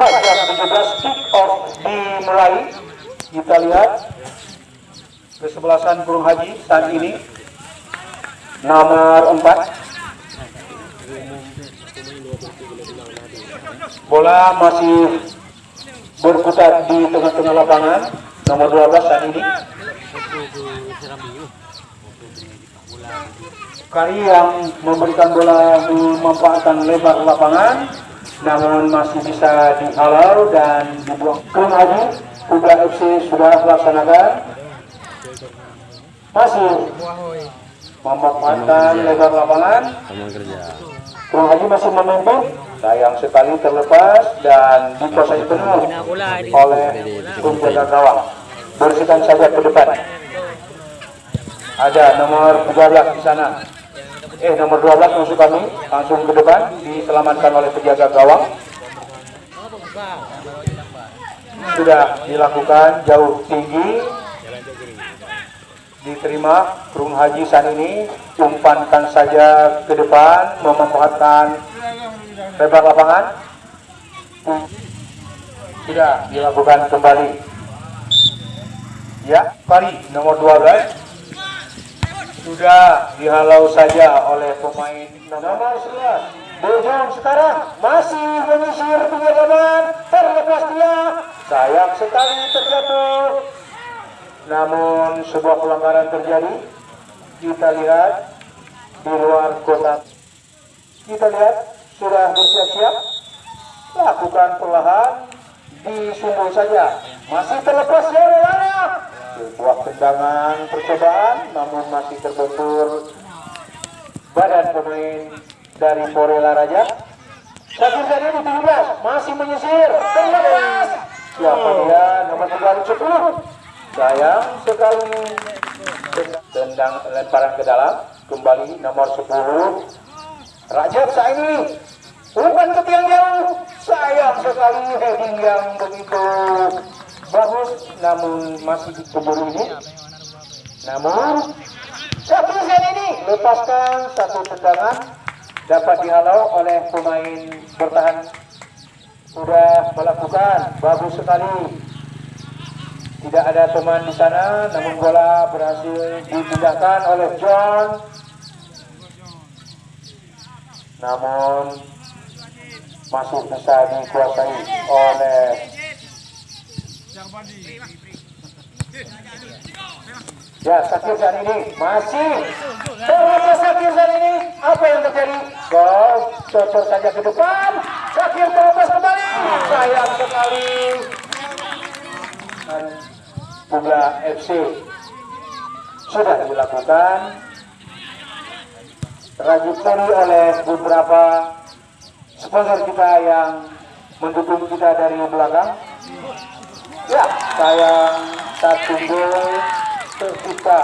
tepat jam 17 kick off dimulai. Kita lihat kesebelasan burung haji saat ini. Nomor 4 bola masih berputar di tengah-tengah lapangan. Nomor 12 saat ini. Kali yang memberikan bola memanfaatkan lebar lapangan namun masih bisa dihalau dan dibuang haji Kuda FC sudah laksanakan. Masih memanfaatkan lebar lapangan. Bung Haji masih memimpin sayang sekali terlepas dan dikuasai penuh oleh penjaga gawang bersihkan saja ke depan. Ada nomor 13 di sana eh nomor 12 musuh kami langsung ke depan diselamatkan oleh penjaga gawang. Sudah dilakukan jauh tinggi. Diterima burung haji saat ini. Umpankan saja ke depan memanfaatkan lebar lapangan. Sudah dilakukan kembali. Ya kali nomor 12 sudah dihalau saja oleh pemain nomor 11 Bojong sekarang masih menyisir pinggir terlepas dia. Sayang sekali terjatuh. Namun sebuah pelanggaran terjadi. Kita lihat di luar kotak kita lihat sudah bersiap-siap. Lakukan perlahan. Disumbul saja. Masih terlepas ya Rana sebuah tendangan percobaan namun masih terbentur badan pemain dari Porela Raja. Sakir tadi di 17 masih menyisir. Terlepas siapa dia? Nomor 10 sayang sekali. Tendang lemparan ke dalam. Kembali nomor 10 Rajab saat ini bukan ke tiang jauh. Sayang sekali. Heading yang begitu bagus namun masih dikeburu ini. Namun satu saat ini lepaskan satu tendangan dapat dihalau oleh pemain bertahan. Sudah melakukan bagus sekali. Tidak ada teman di sana namun bola berhasil dipindahkan oleh John. Namun masih bisa dikuasai oleh ya Sakir saat ini masih. Sakir saat ini. Apa yang terjadi? Gol. Cocok saja ke depan. Sakir terlepas kembali. Sayang sekali. Bunga FC sudah dilakukan. Trajektori oleh beberapa sponsor kita yang mendukung kita dari belakang ya sayang satu gol tercipta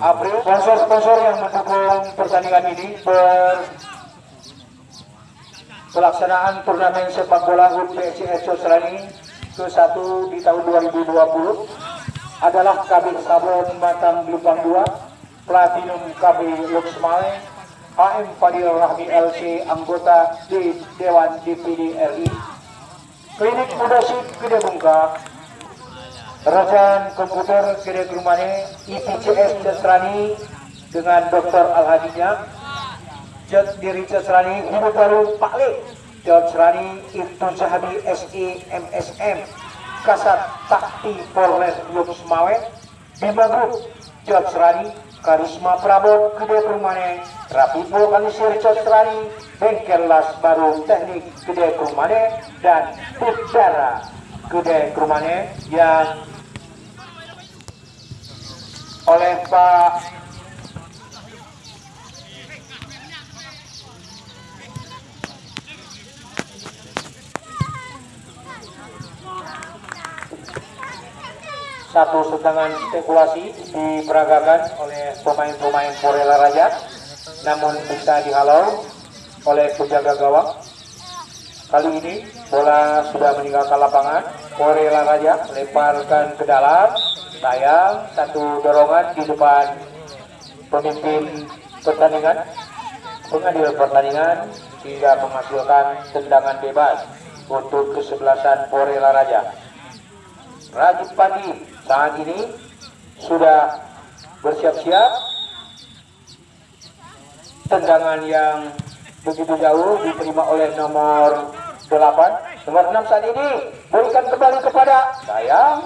April sponsor-sponsor yang mendukung pertandingan ini ber pelaksanaan turnamen sepak bola HUT PSIS Sosrani ke-1 di tahun 2020 adalah KB Sabon Matang Lubang 2, Platinum KB Luxmai, HM Fadil Rahmi LC anggota di Dewan DPD RI, Klinik Mudasik Gede Bungka, Rajan Komputer Gede Grumane, IPCS Sosrani dengan Dr. Al-Hadinya, Jod diri Cesrani Hidup Baru Pak Le Jod Serani Ibtu Sahabi SI MSM Kasat Takti Polres Yuk Semawe Bima Group Jod Serani Karisma Prabot Gede Perumane Rapipo Kalisir Jod Serani Bengkel Las Baru Teknik Gede Perumane dan Udara Gede Perumane yang oleh Pak satu sedangan spekulasi diperagakan oleh pemain-pemain Porela Raja namun bisa dihalau oleh penjaga gawang kali ini bola sudah meninggalkan lapangan. Porela Raja lemparkan ke dalam. Sayang satu dorongan di depan pemimpin pertandingan. Pengadil pertandingan hingga menghasilkan tendangan bebas untuk kesebelasan Porela Raja. Rajib Pandi saat ini sudah bersiap-siap. Tendangan yang begitu jauh diterima oleh nomor 8 nomor 6 saat ini berikan kembali kepada sayang.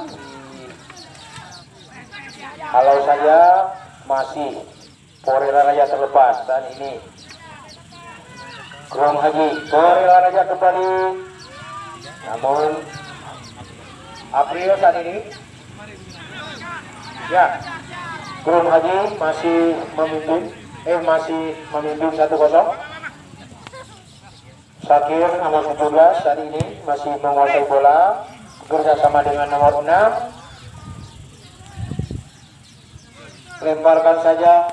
Kalau saya masih Porela Raja terlepas saat ini. Kurang Haji Porela Raja kembali. Namun April saat ini ya. Kurang Haji masih memimpin eh masih memimpin 1-0 Sakir nomor 17 saat ini masih menguasai bola. Bekerjasama dengan nomor 6 lemparkan saja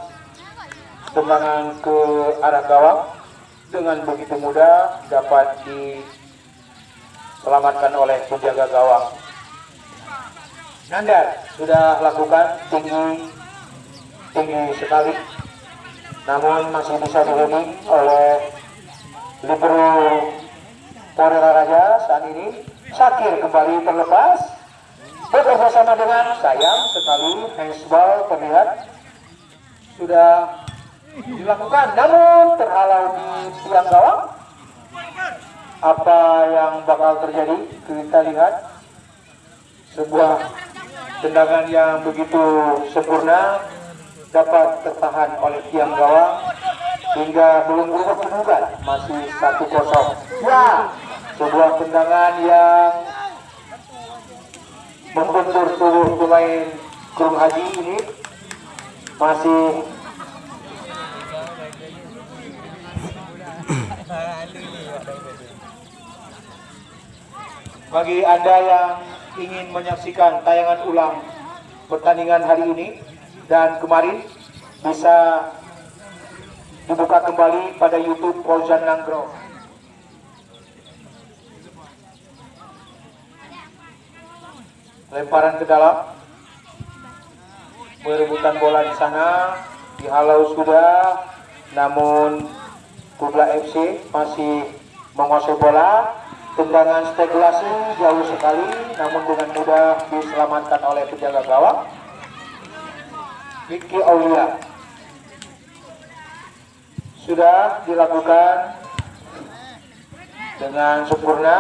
tendangan ke arah gawang dengan begitu mudah dapat diselamatkan oleh penjaga gawang Nandar sudah lakukan tinggi tinggi sekali. Namun masih bisa dihuni oleh libero Porela Raja saat ini. Sakir kembali terlepas. Bekerja sama dengan sayang sekali handsball terlihat sudah dilakukan. Namun terhalau di tiang gawang. Apa yang bakal terjadi? Kita lihat sebuah tendangan yang begitu sempurna dapat tertahan oleh tiang gawang hingga belum berubah kedudukan masih satu kosong. Ya sebuah tendangan yang membentur tubuh pemain Kurung Haji ini masih bagi anda yang ingin menyaksikan tayangan ulang pertandingan hari ini dan kemarin bisa dibuka kembali pada YouTube Fauzan Nanggro. Lemparan ke dalam, bola di sana, dihalau sudah, namun Kubla FC masih menguasai bola. Tendangan spekulasi jauh sekali, namun dengan mudah diselamatkan oleh penjaga gawang. Vicky Aulia. Sudah dilakukan dengan sempurna.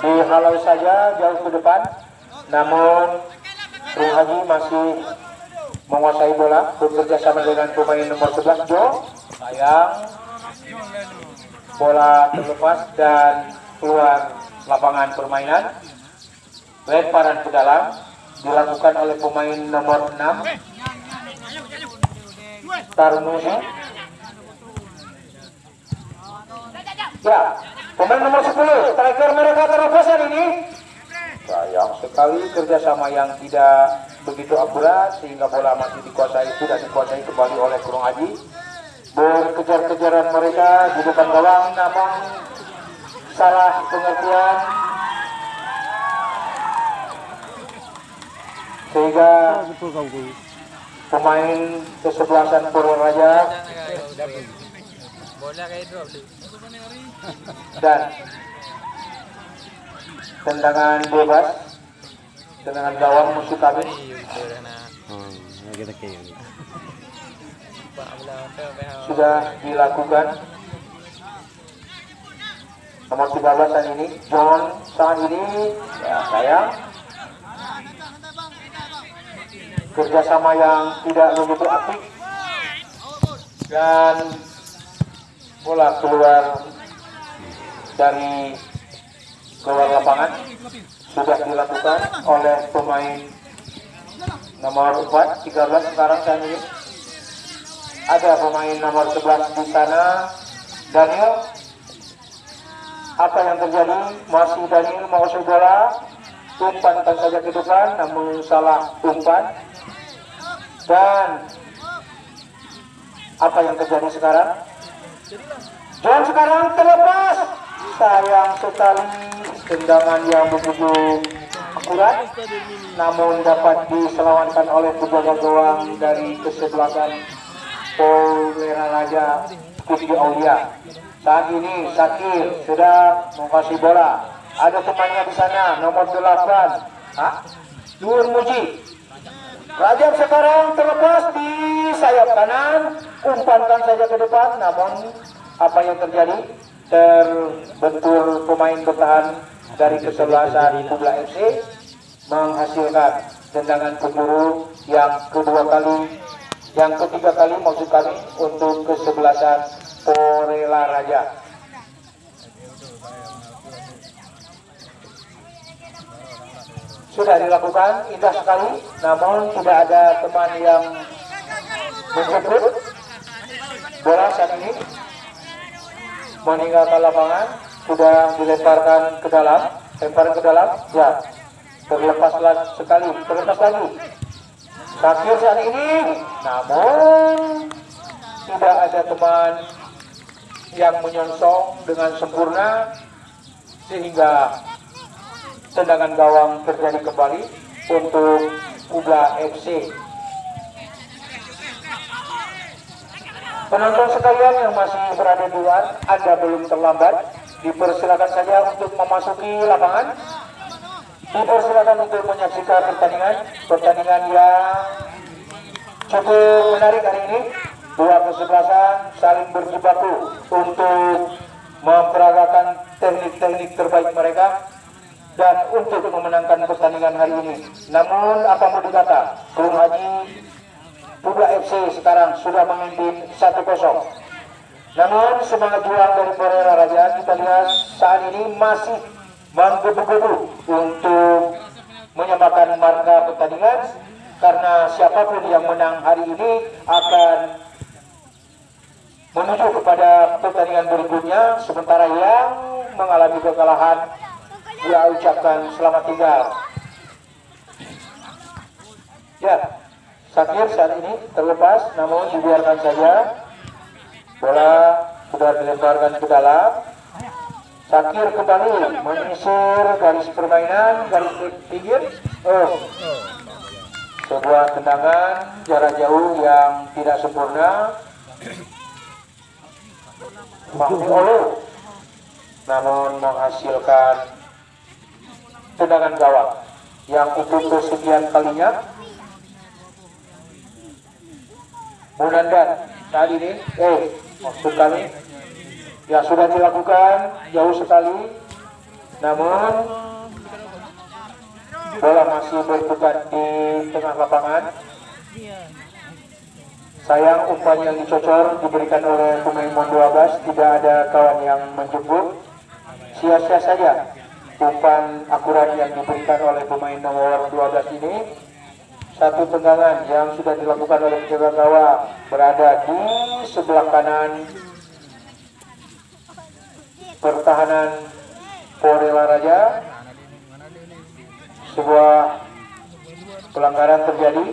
Dihalau saja jauh ke depan namun Bung Haji masih menguasai bola bekerja sama dengan pemain nomor 11 Jo. Sayang bola terlepas dan keluar lapangan permainan. Lemparan ke dalam dilakukan oleh pemain nomor 6 Tarmusi ya pemain nomor 10 striker mereka terlepasan ini. Sayang sekali kerjasama yang tidak begitu akurat sehingga bola masih dikuasai sudah dikuasai kembali oleh Kurung Aji berkejar-kejaran mereka di depan gawang namun salah pengertian. Sehingga pemain kesebelasan Raja dan tendangan bebas tendangan gawang musuh kami sudah dilakukan. Nomor 13 saat ini John saat ini ya saya. Kerjasama yang tidak begitu aktif dan bola keluar dari keluar lapangan sudah dilakukan oleh pemain nomor 4 13 sekarang saat ini ada pemain nomor 11 di sana Daniel. Apa yang terjadi? Masih Daniel mau bola umpan saja ke depan namun salah umpan. Dan apa yang terjadi sekarang? John sekarang terlepas. Sayang sekali tendangan yang begitu akurat namun dapat diselamatkan oleh penjaga gawang dari kesebelasan Polera Raja Kusti Aulia. Saat ini Sakir sedang mengasih bola. Ada temannya di sana, nomor 8. Hah? Nur Muji. Raja sekarang terlepas di sayap kanan, umpankan saja ke depan, namun apa yang terjadi? Terbentur pemain bertahan dari kesebelasan Kubla FC menghasilkan tendangan keburu yang kedua kali yang ketiga kali maksud kami untuk kesebelasan Porela Raja. Sudah dilakukan, indah sekali, namun tidak ada teman yang menjemput bola saat ini meninggalkan lapangan sudah dilemparkan ke dalam lemparan ke dalam ya terlepas sekali terlepas lagi Sakir saat ini namun tidak ada teman yang menyongsong dengan sempurna sehingga tendangan gawang terjadi kembali untuk Kubla FC Penonton sekalian yang masih berada di luar, Anda belum terlambat. Dipersilakan saja untuk memasuki lapangan. Dipersilakan untuk menyaksikan pertandingan, pertandingan yang cukup menarik hari ini. Dua kesebelasan saling berjibaku untuk memperagakan teknik-teknik terbaik mereka dan untuk memenangkan pertandingan hari ini. Namun apa mau dikata, Bung Haji Buga FC sekarang sudah memimpin 1-0. Namun semangat juang dari Pereira Raja kita lihat saat ini masih menggebu-gebu untuk menyamakan marka pertandingan karena siapa pun yang menang hari ini akan menuju kepada pertandingan berikutnya. Sementara yang mengalami kekalahan dia ucapkan selamat tinggal. Ya Sakir saat ini terlepas namun dibiarkan saja. Bola sudah dilemparkan ke dalam Sakir kembali menyisir garis permainan garis pinggir. Oh. Sebuah tendangan jarak jauh yang tidak sempurna. Olu namun menghasilkan tendangan gawang yang untuk kesekian kalinya. Munandar saat ini eh maksud kami ya sudah dilakukan jauh sekali. Namun bola masih berputar di tengah lapangan. Sayang umpan yang dicocor diberikan oleh pemain Mon 12 tidak ada kawan yang menjemput. Sia-sia saja umpan akurat yang diberikan oleh pemain nomor 12 ini. Satu tendangan yang sudah dilakukan oleh penjaga gawang berada di sebelah kanan pertahanan Porela Raja sebuah pelanggaran terjadi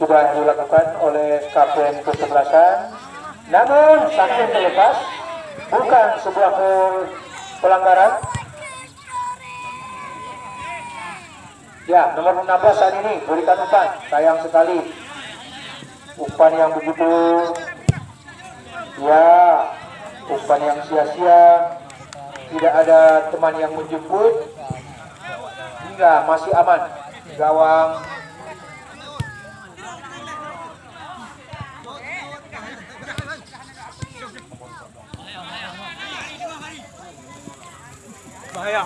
sudah dilakukan oleh kapten kesebelasan namun sakit terlepas bukan sebuah pelanggaran Ya, nomor 16 saat ini berikan umpan. Sayang sekali. Umpan yang begitu ya, umpan yang sia-sia. Tidak ada teman yang menjemput. Hingga masih aman. Gawang bahaya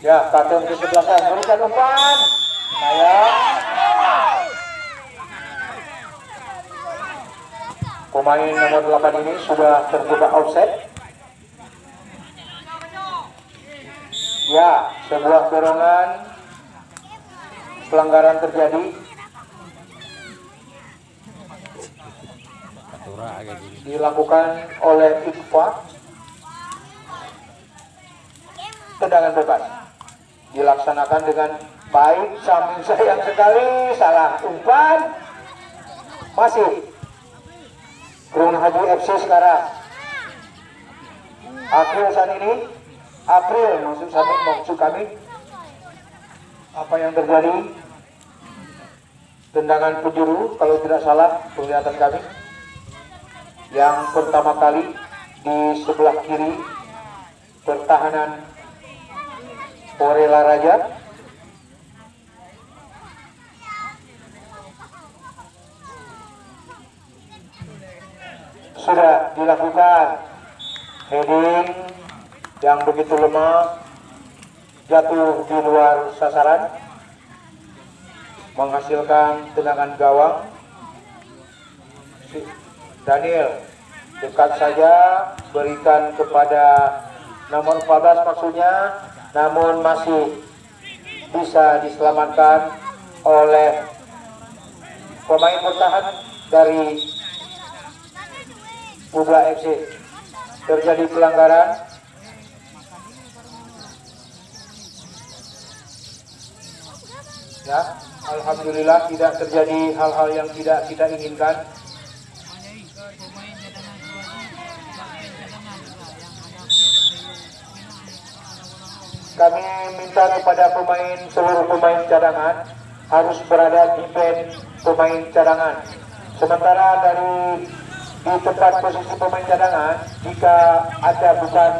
Ya, kartun ke sebelasan berikan umpan. Sayang. Pemain nomor 8 ini sudah terjebak offset. Ya, sebuah dorongan pelanggaran terjadi. Dilakukan oleh Iqfa. Tendangan bebas dilaksanakan dengan baik samping sayang sekali salah umpan masih Kurun Haji FC sekarang. April saat ini. April maksud kami maksud kami. Apa yang terjadi? Tendangan penjuru kalau tidak salah penglihatan kami. Yang pertama kali di sebelah kiri pertahanan Orela Raja sudah dilakukan. Heading yang begitu lemah jatuh di luar sasaran menghasilkan tendangan gawang. Daniel dekat saja berikan kepada nomor 14 maksudnya namun masih bisa diselamatkan oleh pemain bertahan dari Publa FC terjadi pelanggaran. Ya Alhamdulillah tidak terjadi hal-hal yang tidak kita inginkan. Kami minta kepada pemain seluruh pemain cadangan harus berada di band pemain cadangan. Sementara dari di tempat posisi pemain cadangan jika ada bukan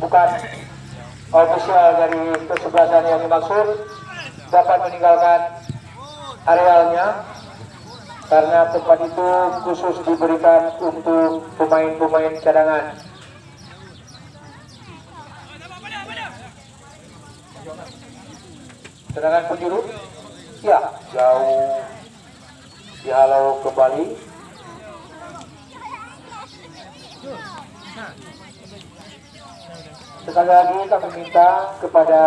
bukan official dari kesebelasan yang dimaksud dapat meninggalkan arealnya karena tempat itu khusus diberikan untuk pemain-pemain cadangan. Sedangkan penjuru, ya jauh dihalau kembali. Sekali lagi kami minta kepada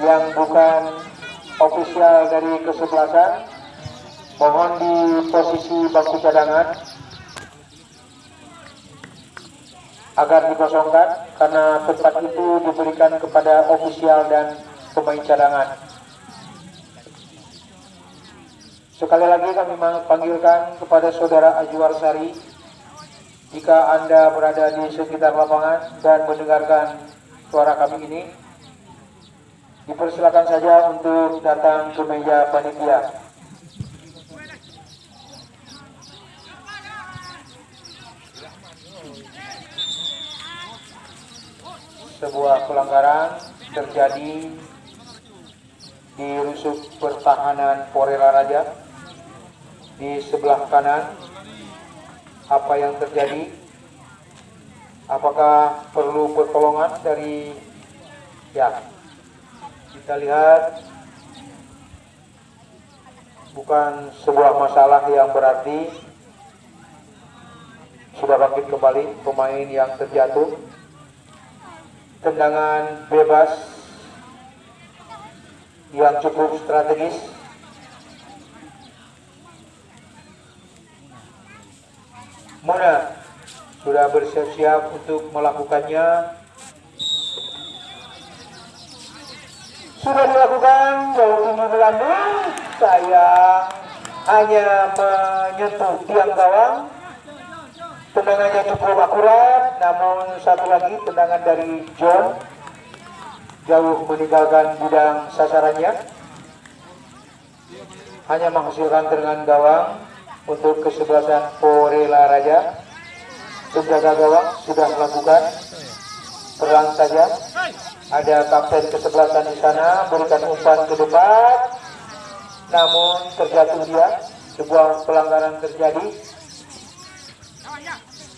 yang bukan ofisial dari kesebelasan mohon di posisi bangku cadangan agar dikosongkan karena tempat itu diberikan kepada ofisial dan pemain cadangan sekali lagi kami panggilkan kepada saudara Ajuar Sari jika anda berada di sekitar lapangan dan mendengarkan suara kami ini dipersilakan saja untuk datang ke meja panitia. Sebuah pelanggaran terjadi di rusuk pertahanan Porela Raja di sebelah kanan. Apa yang terjadi? Apakah perlu pertolongan dari ya kita lihat bukan sebuah masalah yang berarti sudah bangkit kembali pemain yang terjatuh tendangan bebas yang cukup strategis Mona sudah bersiap-siap untuk melakukannya? Sudah dilakukan jauh tinggi melambung saya hanya menyentuh tiang gawang. Tendangannya cukup akurat namun satu lagi tendangan dari John. Jauh meninggalkan bidang sasarannya. Hanya menghasilkan tendangan gawang untuk kesebelasan Porela Raja penjaga gawang sudah melakukan. Perang saja. Ada kapten kesebelasan di sana berikan umpan ke depan. Namun terjatuh dia. Sebuah pelanggaran terjadi.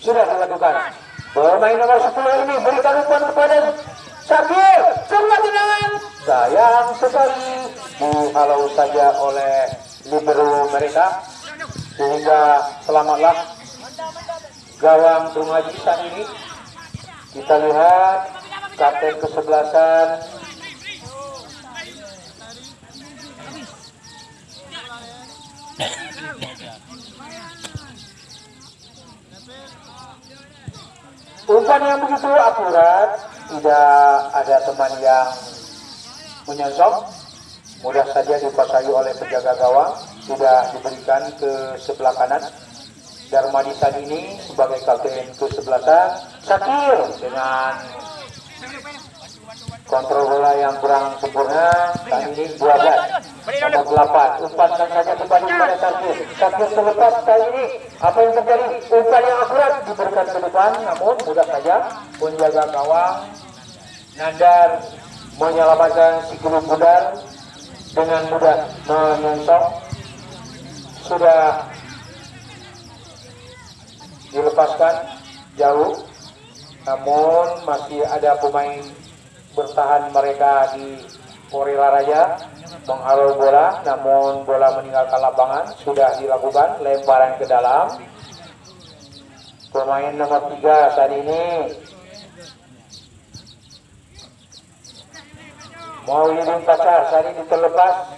Sudah dilakukan. Pemain nomor 10 ini berikan umpan kepada Sakir sebuah tendangan sayang sekali. Dihalau saja oleh libero mereka sehingga selamatlah gawang Haji saat ini. Kita lihat kapten kesebelasan. Umpan yang begitu akurat tidak ada teman yang menyosok mudah saja dikuasai oleh penjaga gawang sudah diberikan ke sebelah kanan. Darmadi ini sebagai kapten kesebelasan Sakir dengan kontrol bola yang kurang sempurna. Kali ini 12 nomor 8 umpankan saja kembali pada Sakir. Sakir terlepas kali ini. Apa yang terjadi? Umpan yang akurat diberikan ke depan. Namun mudah saja penjaga gawang. Nandar menyelamatkan si Budar dengan mudah menyensok sudah dilepaskan jauh namun masih ada pemain bertahan mereka di Porila Raja menghalau bola namun bola meninggalkan lapangan. Sudah dilakukan lemparan ke dalam. Pemain nomor tiga saat ini. Mau Maulidin Pacar saat ini terlepas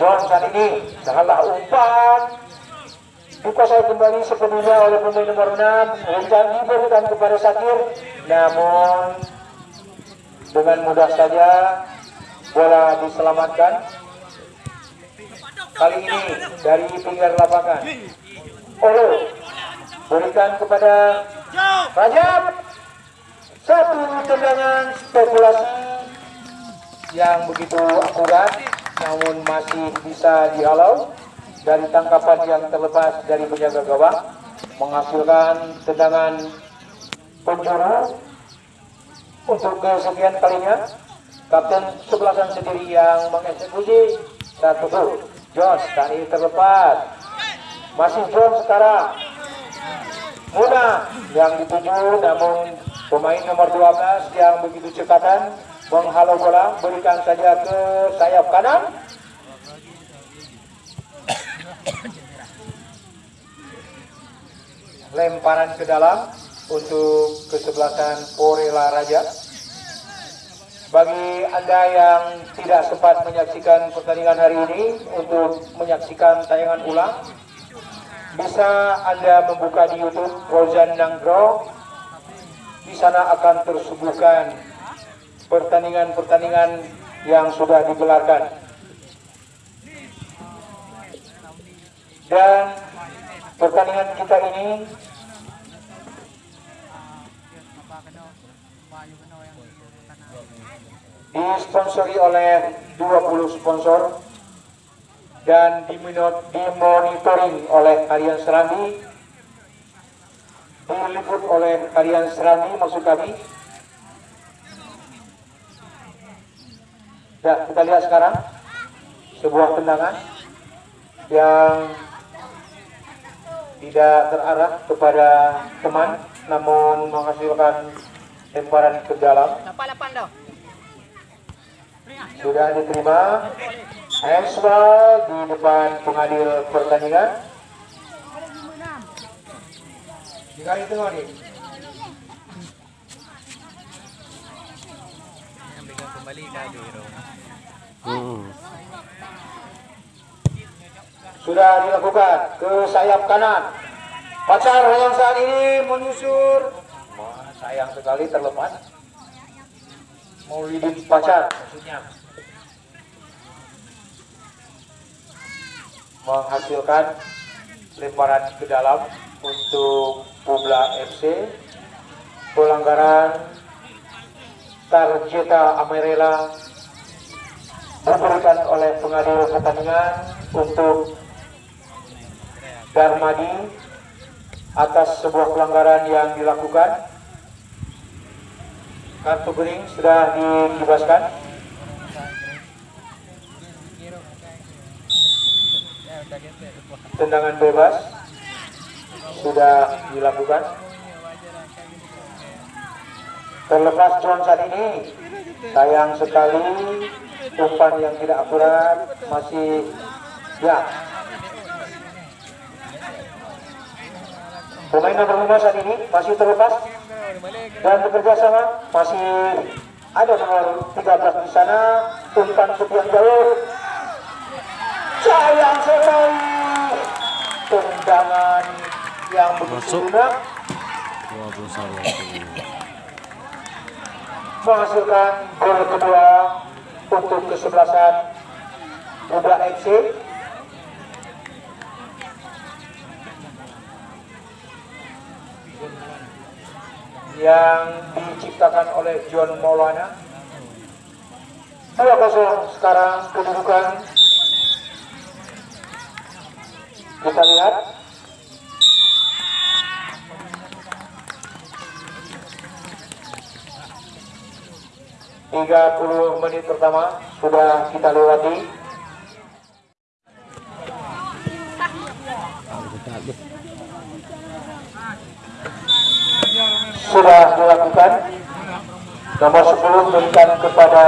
Saat ini salah umpan. Dikuasai kembali sepenuhnya oleh pemain nomor 6 Rizal diberikan kepada Sakir. Namun dengan mudah saja bola diselamatkan. Kali ini dari pinggir lapangan. Olo berikan kepada Rajab. Satu tendangan spekulasi yang begitu akurat namun masih bisa dihalau dari tangkapan yang terlepas dari penjaga gawang menghasilkan tendangan penjuru untuk kesekian kalinya kapten sebelasan sendiri yang mengeksekusi. Satu gol. Jones tadi terlepas. Masih John sekarang. Muna yang dituju namun pemain nomor 12 yang begitu cekatan menghalau bola berikan saja ke sayap kanan lemparan ke dalam untuk kesebelasan Porela Raja. Bagi Anda yang tidak sempat menyaksikan pertandingan hari ini untuk menyaksikan tayangan ulang, bisa Anda membuka di YouTube Rozan Nanggro. Di sana akan tersuguhkan pertandingan-pertandingan yang sudah digelarkan. Dan pertandingan kita ini disponsori oleh 20 sponsor dan dimonitoring oleh kalian Serambi diliput oleh kalian Serambi maksud kami ya kita lihat sekarang sebuah tendangan yang tidak terarah kepada teman namun menghasilkan lemparan ke dalam. Sudah diterima handsball di depan pengadil pertandingan. Dikali tengok nih kembali hmm. sudah dilakukan ke sayap kanan. Pacar yang saat ini menyusur. Wah, sayang sekali terlepas. Maulidin pacar. Maksudnya menghasilkan lemparan ke dalam untuk Publa FC pelanggaran Tarjeta Amerela diberikan oleh pengadil pertandingan untuk Darmadi atas sebuah pelanggaran yang dilakukan. Kartu kuning sudah dikibaskan tendangan bebas sudah dilakukan terlepas saat ini sayang sekali umpan yang tidak akurat masih ya. Pemain nomor 5 saat ini masih terlepas dan bekerja sama masih ada nomor 13 di sana umpan sekian jauh. Sayang sekali. Tendangan yang begitu lunak menghasilkan gol kedua untuk kesebelasan Buda FC yang diciptakan oleh John Maulana 2-0 sekarang kedudukan. Kita lihat. 30 menit pertama sudah kita lewati. Sudah dilakukan. Nomor 10 berikan kepada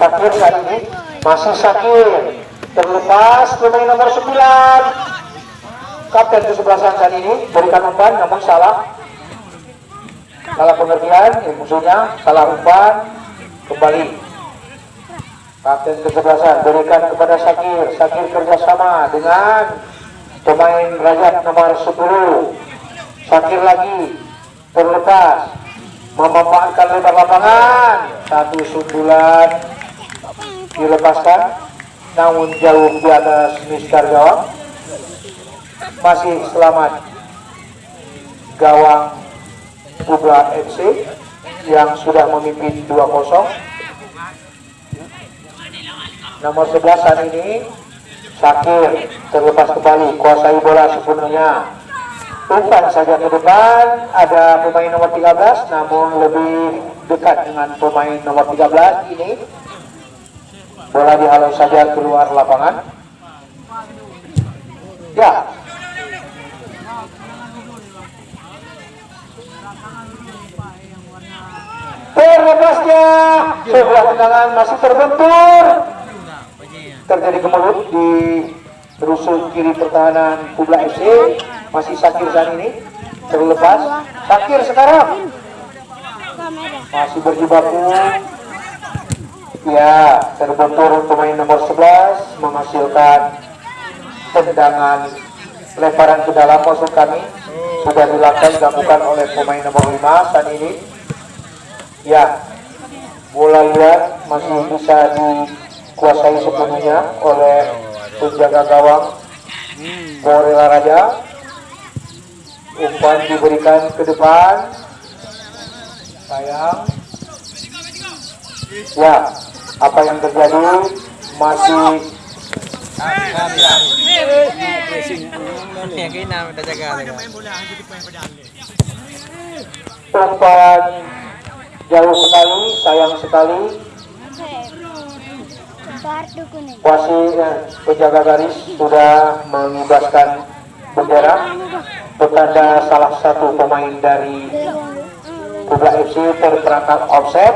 Sakir saat ini. Masih Sakir. Terlepas pemain nomor 9. Kapten kesebelasan saat ini berikan umpan namun salah salah pengertian ya, musuhnya salah umpan kembali. Kapten kesebelasan berikan kepada Sakir. Sakir kerjasama dengan pemain Rajat nomor 10 Sakir lagi terlepas. Memanfaatkan lebar lapangan. Satu sundulan dilepaskan. Namun jauh di atas Mister gawang. Masih selamat gawang Kubra FC yang sudah memimpin 2-0 nomor 11 saat ini Sakir terlepas kembali kuasai bola sepenuhnya. Umpan saja ke depan ada pemain nomor 13 namun lebih dekat dengan pemain nomor 13 ini bola dihalau saja keluar lapangan. Ya terlepasnya sebuah tendangan masih terbentur. Terjadi kemelut di rusuk kiri pertahanan Kubla FC masih Sakir saat ini terlepas. Sakir sekarang. Masih berjibaku. Ya terbentur pemain nomor 11 menghasilkan tendangan lemparan ke dalam maksud kami. Sudah dilakukan dilakukan oleh pemain nomor 5 saat ini ya bola liar masih bisa dikuasai sepenuhnya oleh penjaga gawang Borela Raja. Umpan diberikan ke depan. Sayang. Ya apa yang terjadi? Masih umpan jauh sekali, sayang sekali. Wasit eh, penjaga garis sudah mengibaskan bendera petanda salah satu pemain dari Kubla FC terperangkap offset.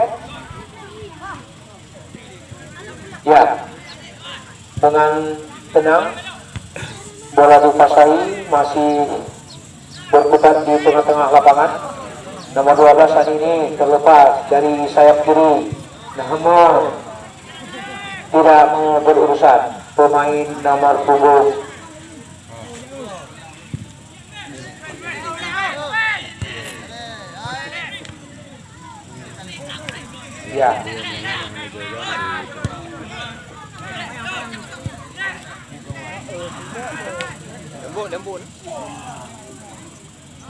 Ya, dengan tenang bola dikuasai masih berputar di tengah-tengah lapangan nomor 12 saat ini terlepas dari sayap kiri. Namun tidak mau berurusan. Pemain nomor punggung. Ya. lembut lembut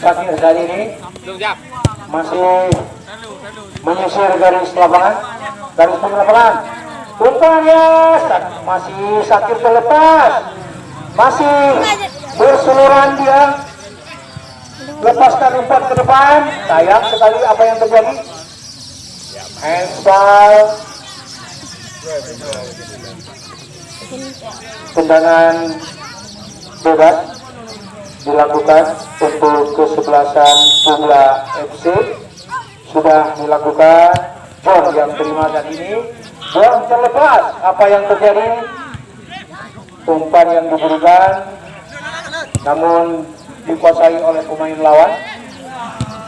Sakir saat ini masih menyisir garis lapangan. Garis pun lapangan. Umpannya masih sakit terlepas. Masih berseluruhan dia. Lepaskan umpan ke depan. Sayang sekali apa yang terjadi. Handball tendangan bebas dilakukan untuk kesebelasan Pula FC sudah dilakukan bom yang terima saat ini. Bom terlepas apa yang terjadi. Umpan yang diberikan namun dikuasai oleh pemain lawan.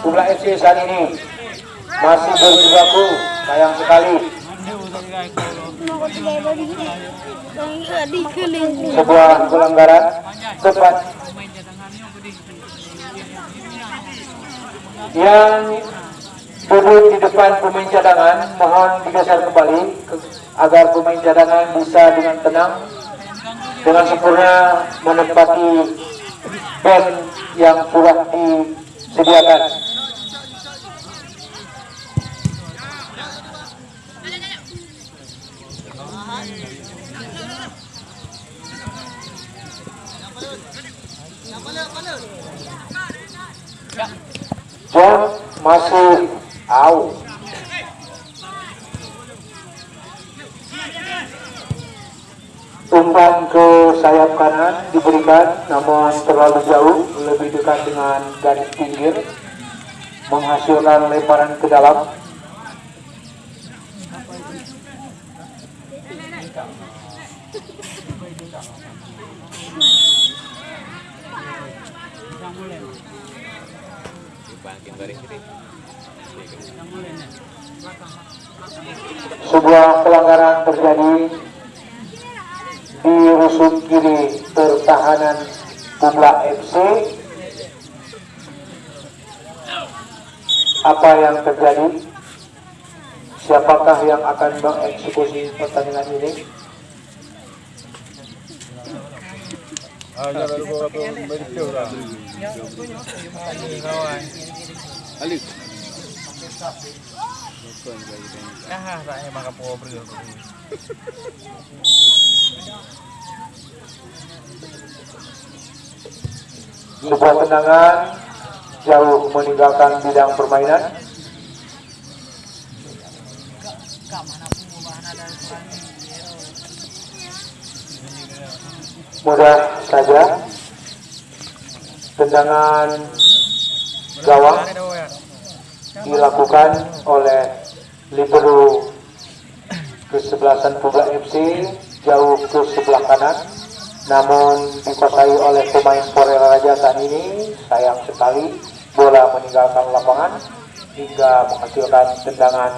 Pula FC saat ini masih berjibaku sayang sekali. Sebuah pelanggaran tepat yang duduk di depan pemain cadangan mohon digeser kembali ke- agar pemain cadangan bisa dengan tenang dengan sempurna menempati band yang sudah disediakan John masih out. Umpan ke sayap kanan diberikan namun terlalu jauh lebih dekat dengan garis pinggir menghasilkan lemparan ke dalam sebuah pelanggaran terjadi di rusuk kiri pertahanan Bumla FC apa yang terjadi? Siapakah yang akan mengeksekusi pertandingan ini sebuah tendangan jauh meninggalkan bidang permainan. Mudah saja. Tendangan gawang dilakukan oleh libero kesebelasan Publa FC jauh ke sebelah kanan. Namun dikuasai oleh pemain Porela Raja saat ini sayang sekali bola meninggalkan lapangan hingga menghasilkan tendangan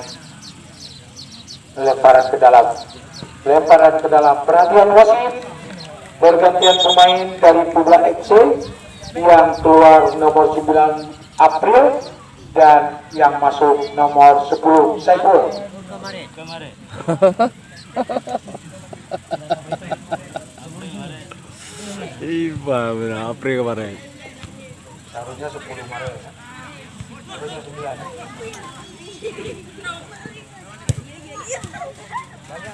lemparan ke dalam. Lemparan ke dalam perhatian wasit bergantian pemain dari Publa FC yang keluar nomor 9 April dan yang masuk nomor 10 Saiful Iba, bener, April kemarin. Seharusnya 10 Maret. Harusnya 9.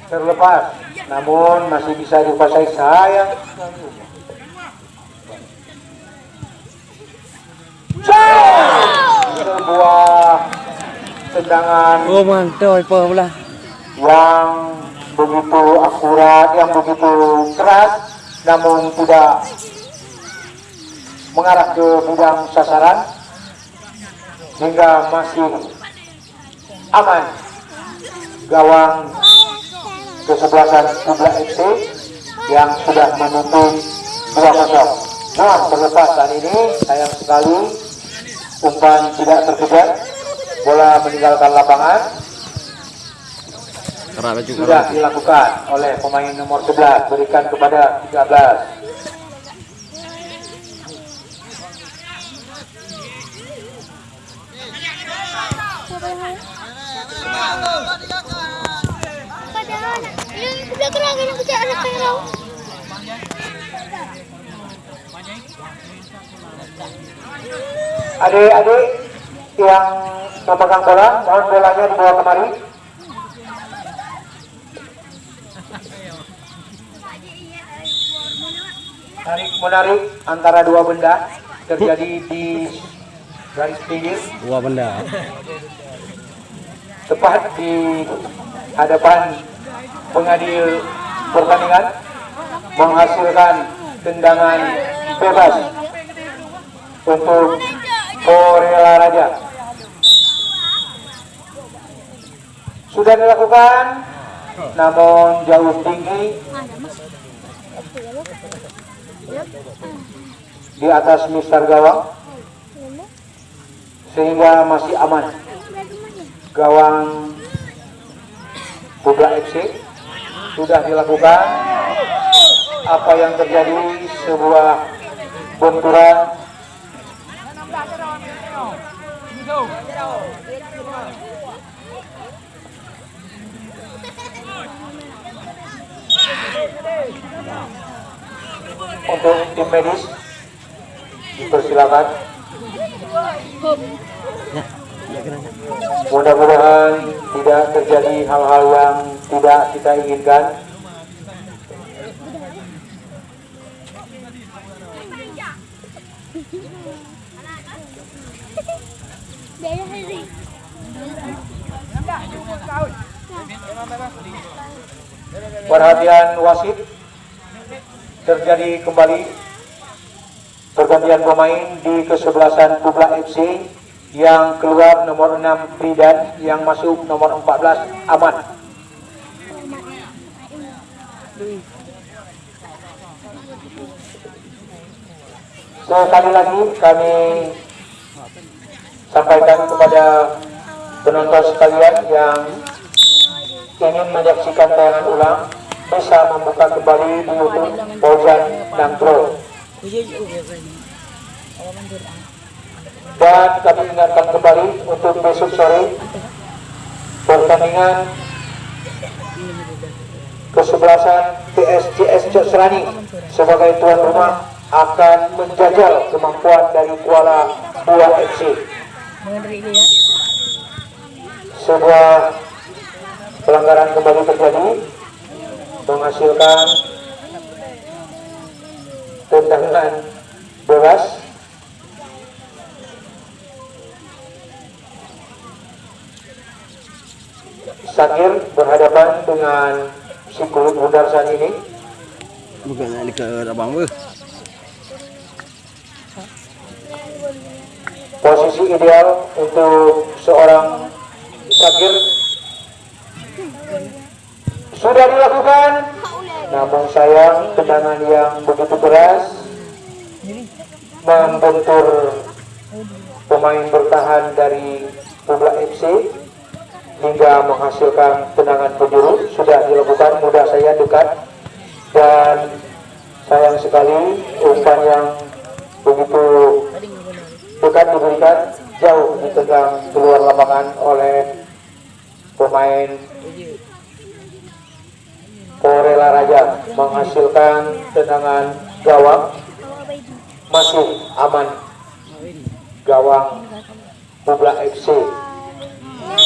Terlepas, namun masih bisa dikuasai sayang. Sebuah tendangan Oh, mantap, pula? yang begitu akurat, yang begitu keras, namun tidak mengarah ke bidang sasaran hingga masih aman gawang kesebelasan Kubla FC yang sudah menutup 2-0. Nah, terlepas saat ini sayang sekali umpan tidak terkejar, bola meninggalkan lapangan. Sudah dilakukan oleh pemain nomor 11 berikan kepada 13 Padahal, ng kuda anak adik-adik yang memegang bola mohon bolanya dibawa kemari tarik menarik antara dua benda terjadi di garis pinggir Wah, benda. tepat di hadapan pengadil pertandingan menghasilkan tendangan bebas untuk Korela Raja sudah dilakukan namun jauh tinggi. Di atas mistar gawang. Sehingga masih aman. Gawang Kubla FC sudah dilakukan. Apa yang terjadi? Sebuah benturan untuk tim medis. Dipersilakan. Mudah-mudahan tidak terjadi hal-hal yang tidak kita inginkan. Perhatian wasit terjadi kembali pergantian pemain di kesebelasan Kubla FC yang keluar nomor 6 Pridan yang masuk nomor 14 Aman. Sekali lagi kami sampaikan kepada penonton sekalian yang ingin menyaksikan tayangan ulang bisa membuka kembali YouTube Fauzan Nangkro dan kami ingatkan kembali untuk besok sore pertandingan kesebelasan PSCS Cok Serani sebagai tuan rumah akan menjajal kemampuan dari Kuala Dua FC sebuah pelanggaran kembali terjadi menghasilkan tendangan bebas Sakir berhadapan dengan si kulit bundar saat ini. Bukan nak dekat abang posisi ideal untuk seorang Sakir sudah dilakukan. Namun sayang tendangan yang begitu keras membentur pemain bertahan dari Publa FC hingga menghasilkan tendangan penjuru. Sudah dilakukan mudah saya dekat. Dan sayang sekali umpan yang begitu dekat diberikan jauh ditegang keluar lapangan oleh pemain Porela Raja menghasilkan tendangan gawang masih aman. Gawang Publa FC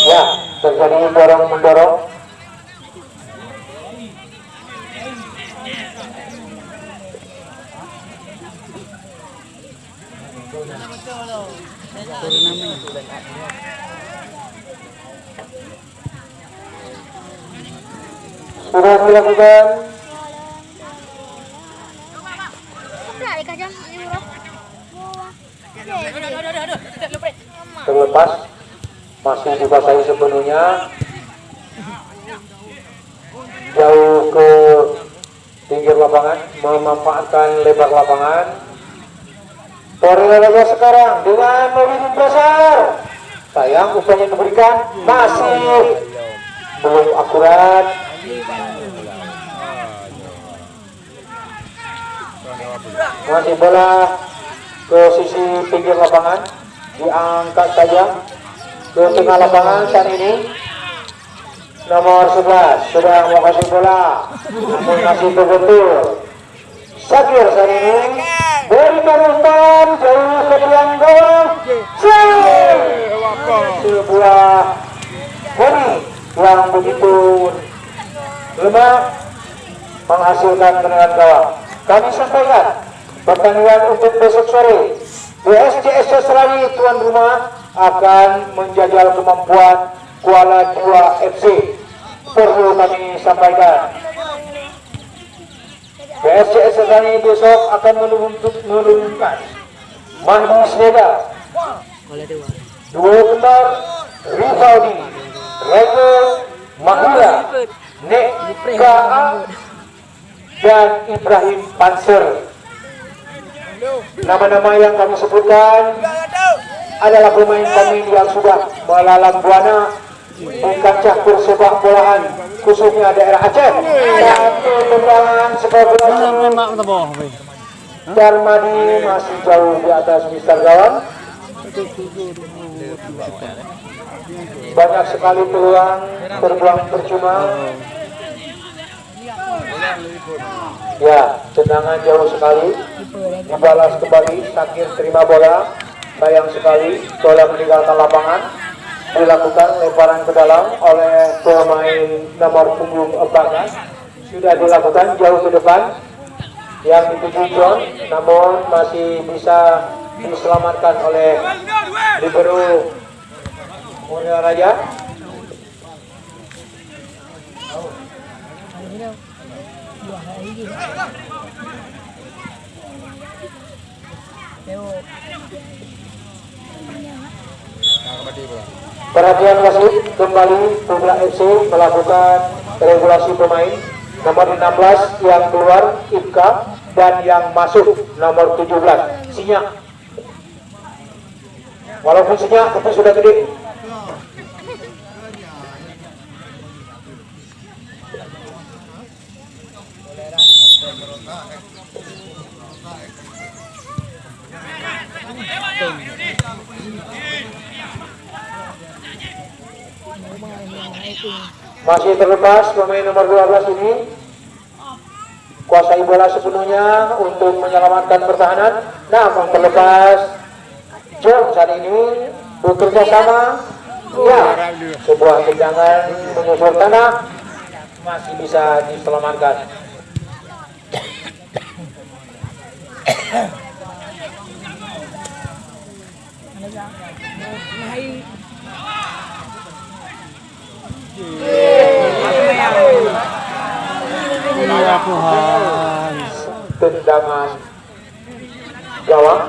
ya terjadi dorong mendorong sudah dilakukan terlepas masih dikuasai sepenuhnya. Jauh ke pinggir lapangan memanfaatkan lebar lapangan. Torreira sekarang dengan mobil besar. Sayang yang diberikan masih belum akurat masih bola ke sisi pinggir lapangan. Diangkat saja ke tengah lapangan saat ini. Nomor 11 sudah mau kasih bola. Namun masih terbentur. Sakir saat ini. Umpan jauh ke gawang Sing! sebuah body yang begitu lemah menghasilkan tendangan gawang. Kami sampaikan pertandingan untuk besok sore BSCS Serani tuan rumah akan menjajal kemampuan Kuala Dua FC perlu kami sampaikan. BSCS Serani besok akan menurunkan Mahdi Sneda dua kembar Rivaldi Rego Mahula Nek Kaa dan Ibrahim Panser nama-nama yang kami sebutkan adalah pemain-pemain yang sudah melalang buana di kancah persepak bolaan khususnya daerah Aceh. Satu tendangan sepak bola. Darmadi masih jauh di atas Mister Gawang. Banyak sekali peluang terbuang percuma. Ya, tendangan jauh sekali. Dibalas kembali, Sakir terima bola. Sayang sekali, bola meninggalkan lapangan. Dilakukan lemparan ke dalam oleh pemain nomor punggung 14. Sudah dilakukan jauh ke depan yang dituju John namun masih bisa diselamatkan oleh libero Mulia Raja Perhatian wasit kembali Publa FC melakukan regulasi pemain nomor 16 yang keluar Ibka dan yang masuk nomor 17 Sinyak. Walaupun Sinyak tapi sudah gede masih terlepas pemain nomor 12 ini. Kuasai bola sepenuhnya untuk menyelamatkan pertahanan. Namun terlepas John saat ini bekerja sama. Ya sebuah tendangan menyusul tanah. Masih bisa diselamatkan Tuhan. tendangan gawang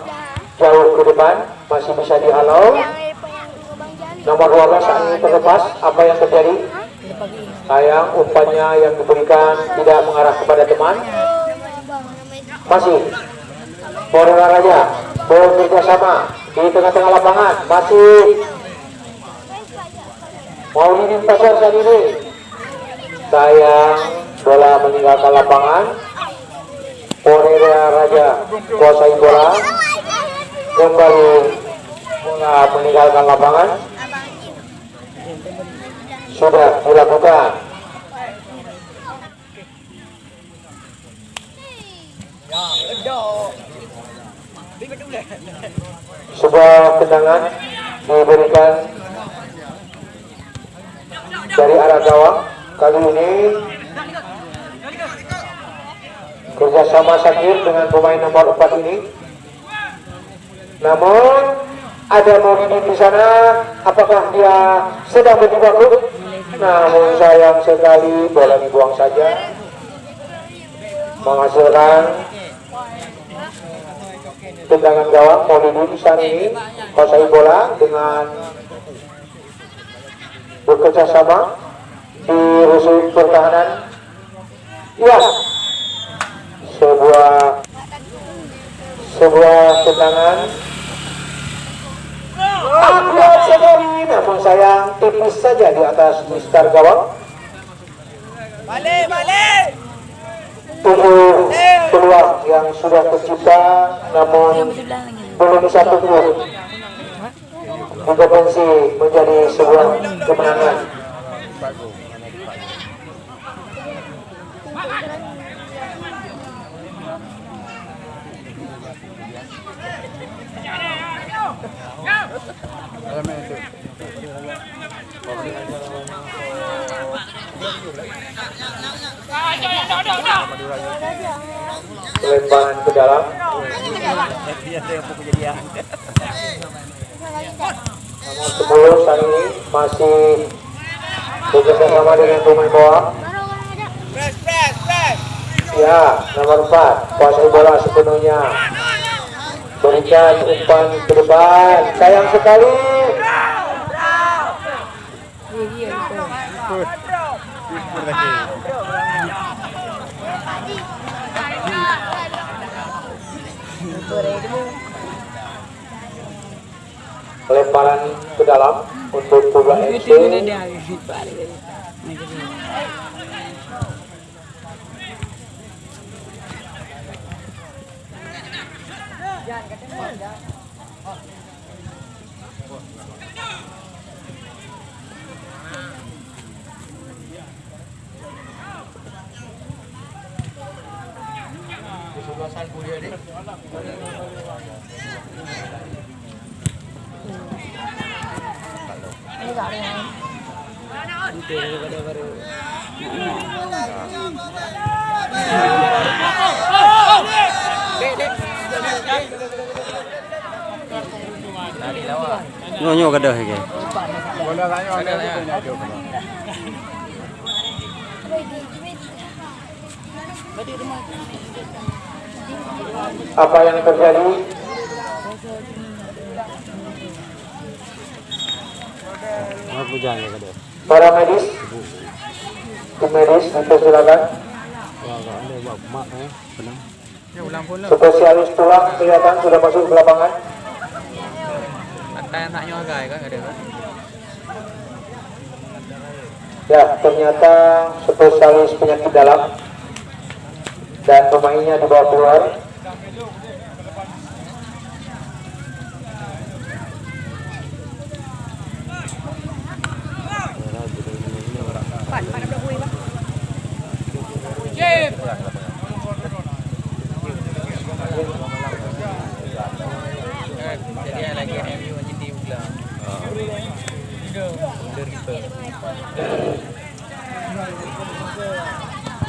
jauh ke depan masih bisa dihalau. Nomor 12 saat ini terlepas apa yang terjadi? Sayang umpannya yang diberikan tidak mengarah kepada teman. Masih. Borela Raja bola kerjasama di tengah-tengah lapangan masih. Maulidin Pasar saat ini sayang bola meninggalkan lapangan. Borela Raja kuasai bola kembali bola meninggalkan lapangan. Sudah dilakukan. Sebuah tendangan diberikan dari arah gawang kali ini kerjasama Sakir dengan pemain nomor 4 ini. Namun ada Maulidi di sana. Apakah dia sedang berjibaku namun sayang sekali bola dibuang saja. Menghasilkan tendangan gawang Maulidi saat ini kuasai bola dengan bekerja sama di rusuk pertahanan. Ya sebuah sebuah tendangan akurat sekali namun sayang tipis saja di atas Mister Gawang. Balik, balik. tujuh peluang yang sudah tercipta namun belum bisa tumbuh berpotensi menjadi sebuah kemenangan lemparan ke dalam. Nomor 10 saat ini masih bekerja sama dengan pemain ya nomor 4 kuasai bola sepenuhnya. Berikan umpan ke depan. Sayang sekali Jangan Nyo-nyo kadah ke. apa yang terjadi Aku jangan kadah. Para medis tim medis silakan. Spesialis tulang kelihatan sudah masuk ke lapangan. Ya ternyata spesialis penyakit dalam dan pemainnya dibawa keluar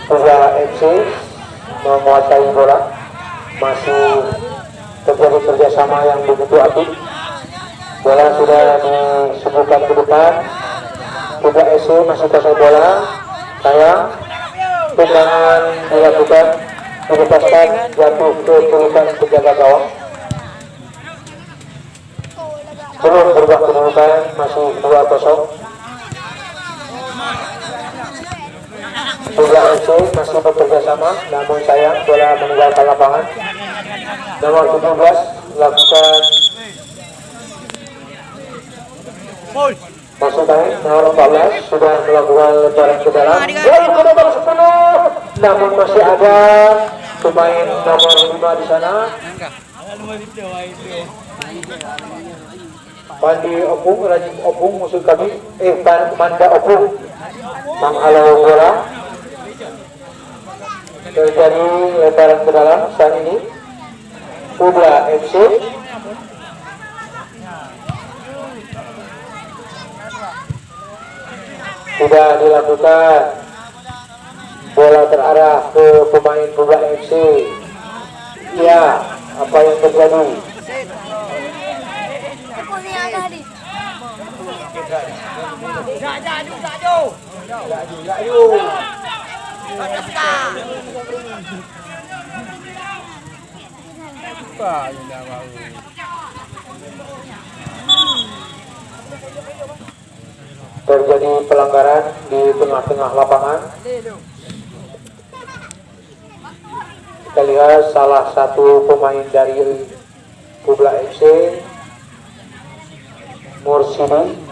Tiga FC menguasai bola. Masih terjadi kerjasama yang begitu apik bola sudah disuguhkan ke depan. Tiga FC masih kuasai bola. Sayang tendangan dilakukan dilepaskan jatuh ke pelukan penjaga gawang. Belum berubah kedudukan masih 2-0 Tiga FC masih bekerja sama, namun sayang bola meninggalkan lapangan. Nomor 17 lakukan Masuk baik, nomor 14 sudah melakukan lemparan ke dalam. Gol ke nomor 10, namun masih ada pemain nomor 5 di sana. Pandi Opung, Rajin Opung musuh kami, eh Manda Opung menghalau bola terjadi lemparan ke dalam saat ini. Kubla FC sudah dilakukan. Bola terarah ke pemain Kubla FC ya apa yang terjadi? Aku ni terjadi pelanggaran di tengah-tengah lapangan. Kita lihat salah satu pemain dari Kubla FC, Mursidi,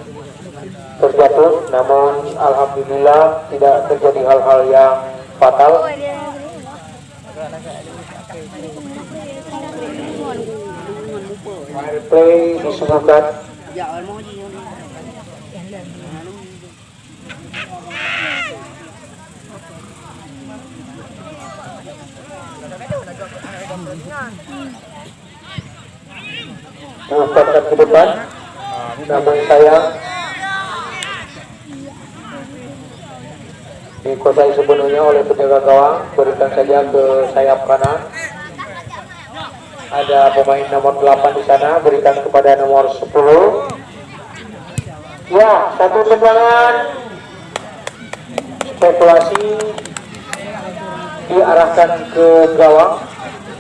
terjatuh, namun alhamdulillah tidak terjadi hal-hal yang fatal. Play disuguhkan. Diumpankan ke depan. Namun sayang dikuasai sepenuhnya oleh penjaga gawang. Berikan saja ke sayap kanan ada pemain nomor 8 di sana. Berikan kepada nomor 10 ya satu tendangan. Spekulasi diarahkan ke gawang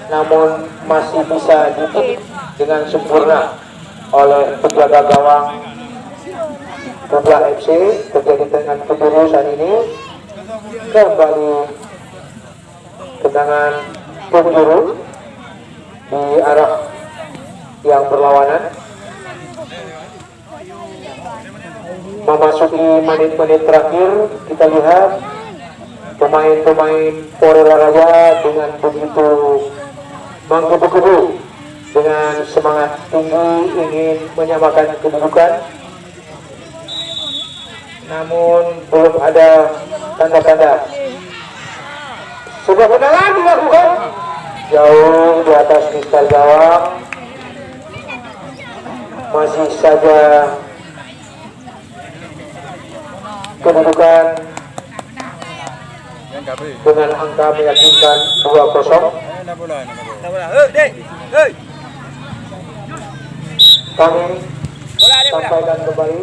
namun masih bisa ditutup dengan sempurna oleh penjaga gawang Kubla FC terjadi dengan keburu saat ini kembali tendangan penjuru di arah yang berlawanan. Memasuki menit-menit terakhir kita lihat pemain-pemain Polres Raja dengan begitu menggebu-gebu dengan semangat tinggi ingin menyamakan kedudukan namun belum ada tanda-tanda sebuah kenalan dilakukan jauh di atas mistar gawang masih saja kedudukan dengan angka meyakinkan 2-0 Tak bola. Hei, dek. Hei. kami sampaikan kembali